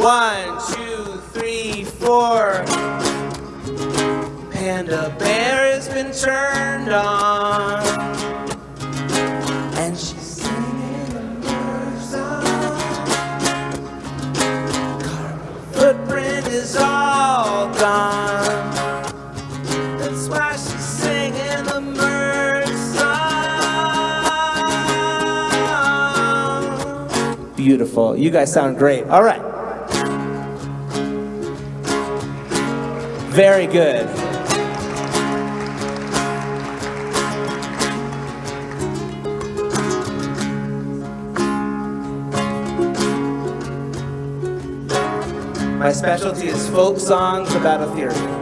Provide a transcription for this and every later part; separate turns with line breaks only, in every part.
One, two, three, four. Panda bear has been turned on. And she's singing a bird song. Her footprint is all gone. That's why she's singing the merge song. Beautiful. You guys sound great. All right. Very good. My specialty is folk songs about Ethereum.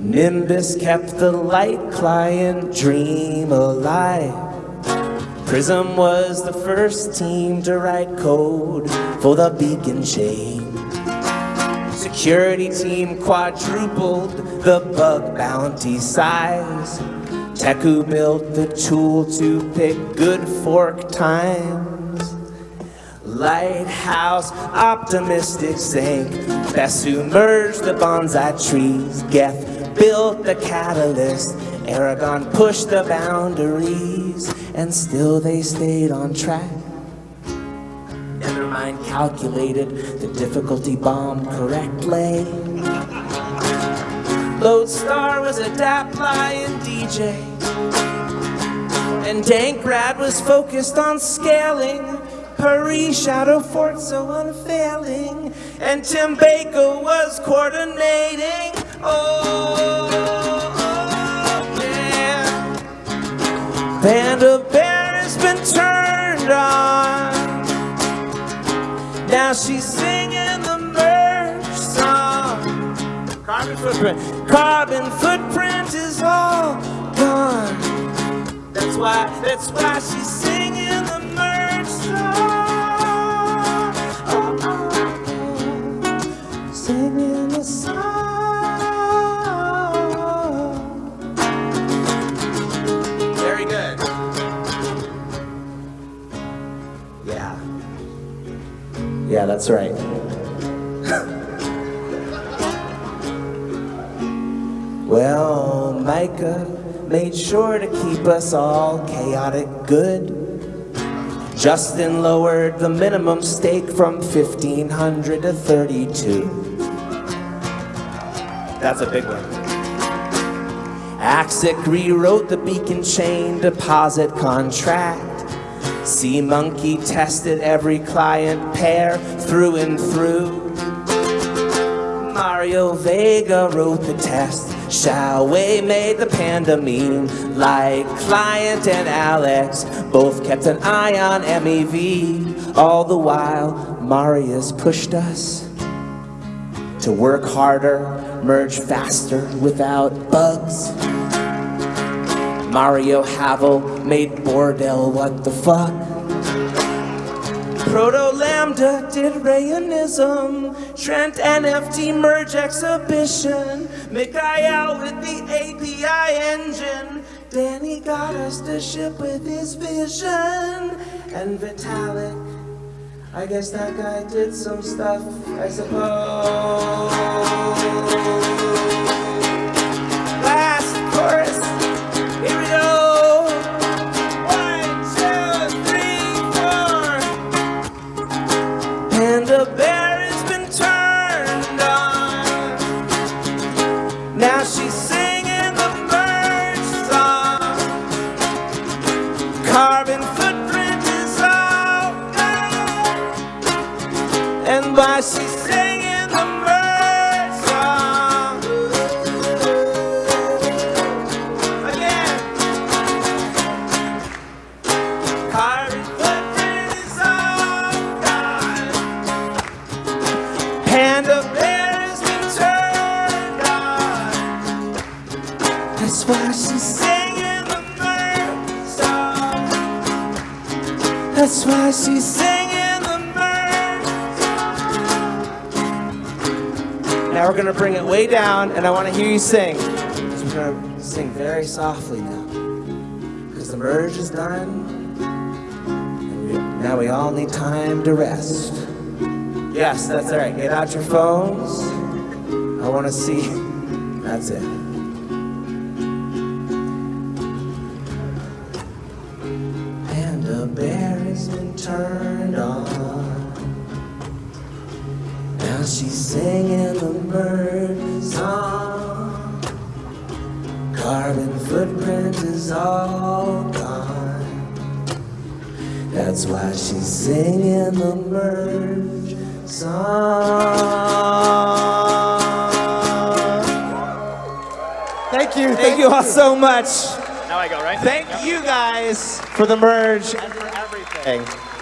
Nimbus kept the light client dream alive. Prism was the first team to write code for the beacon chain. Security team quadrupled the bug bounty size. Teku built the tool to pick good fork times. Lighthouse optimistic sync. Besu merged the bonsai trees. Geth built the catalyst. Erigon pushed the boundaries. And still they stayed on track. Nethermind calculated the difficulty bomb correctly. Lodestar was a DAP DJ. And Dankrad was focused on scaling. Pari's Shadow Fort so unfailing. And Tim Beiko was coordinating. Oh, Panda Bear has been turned on. Now she's singing the merge song. Carbon footprint. Carbon footprint is all gone. That's why, that's why she's Yeah, that's right. Well, Micah made sure to keep us all chaotic good. Justin lowered the minimum stake from 1500 to 32. That's a big one. Axic rewrote the beacon chain deposit contract. Sea Monkey tested every client pair through and through. Mario Vega wrote the test. Hsiao-Wei made the panda meme. Like Client and Alex both kept an eye on MEV. All the while, Marius pushed us to work harder, merge faster without bugs. Mario Havel made Bordel what the fuck. Proto Lambda did Rayonism, Trent NFT merge exhibition, Mikhail with the API engine, Danny got us to ship with his vision, and Vitalik, I guess that guy did some stuff, I suppose. Panda Bear That's why she's singing the merge song. That's why she's singing the merge song. Now we're gonna bring it way down, and I want to hear you sing. 'Cause We're gonna sing very softly now, because the merge is done. Now we all need time to rest. Yes, that's all right. Get out your phones. I want to see. That's it. Now she's singing the bird song. Carbon footprint is all gone. That's why she's singing the merge song.
Thank you.
Thank you all so much.
Now I go, right?
Thank you guys for the merge
And for everything.